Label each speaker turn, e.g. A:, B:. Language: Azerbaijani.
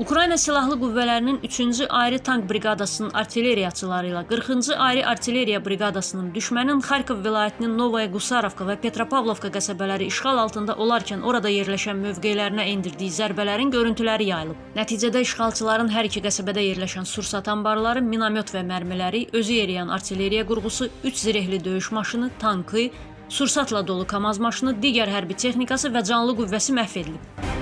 A: Ukrayna Silahlı Qüvvələrinin 3-cü Ayrı Tank Briqadasının artilleriyaçıları ilə 40-cı Ayrı Artilleriya Briqadasının düşmənin Xarkov vilayətinin Novaya Qusarovka və Petropavlovka qəsəbələri işğal altında olarkən orada yerləşən mövqelərinə endirdiyi zərbələrin görüntüləri yayılıb. Nəticədə işğalçıların hər iki qəsəbədə yerləşən sursat anbarları, minamyot və mərmiləri, özü yeriyən artilleriya qurğusu, 3 zirehli döyüş maşını, tankı, sursatla dolu KAMAZ maşını, digər hərbi texnikası və canlı qüvvəsi məhv edilib.